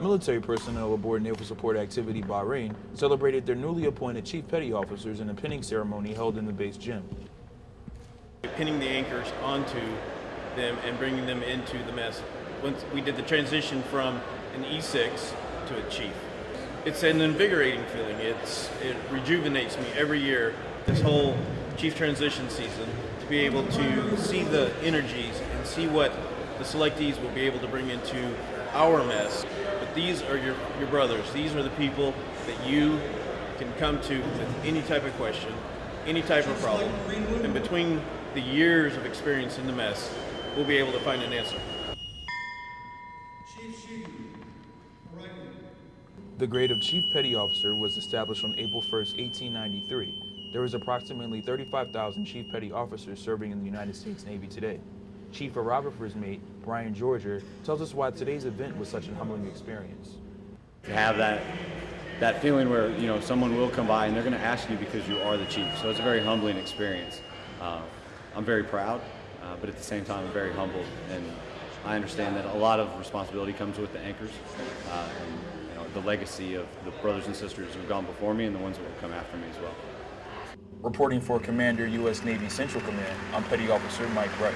Military personnel aboard Naval Support Activity Bahrain celebrated their newly appointed Chief Petty Officers in a pinning ceremony held in the base gym. Pinning the anchors onto them and bringing them into the mess. Once we did the transition from an E6 to a chief. It's an invigorating feeling. It's it rejuvenates me every year. This whole chief transition season to be able to see the energies and see what the selectees will be able to bring into our mess. But these are your, your brothers. These are the people that you can come to with any type of question, any type of problem. And between the years of experience in the mess, we'll be able to find an answer. The grade of Chief Petty Officer was established on April 1, 1893. There is approximately 35,000 Chief Petty Officers serving in the United States Navy today. Chief of Aerographer's mate, Brian Georgia, tells us why today's event was such a humbling experience. To have that that feeling where you know someone will come by and they're going to ask you because you are the chief, so it's a very humbling experience. Uh, I'm very proud, uh, but at the same time, I'm very humbled, and I understand that a lot of responsibility comes with the anchors, uh, and you know, the legacy of the brothers and sisters who have gone before me and the ones that will come after me as well. Reporting for Commander U.S. Navy Central Command, I'm Petty Officer Mike Wright.